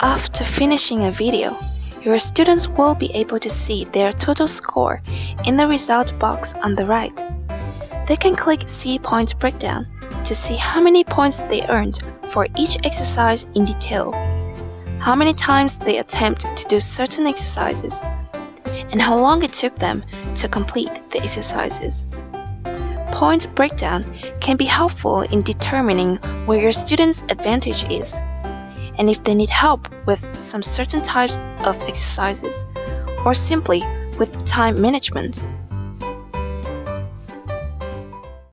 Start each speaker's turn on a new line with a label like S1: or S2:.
S1: After finishing a video, your students will be able to see their total score in the result box on the right. They can click See Points Breakdown to see how many points they earned for each exercise in detail, how many times they attempt to do certain exercises, and how long it took them to complete the exercises. Point breakdown can be helpful in determining where your student's advantage is, and if they need help with some certain types of exercises, or simply with time management.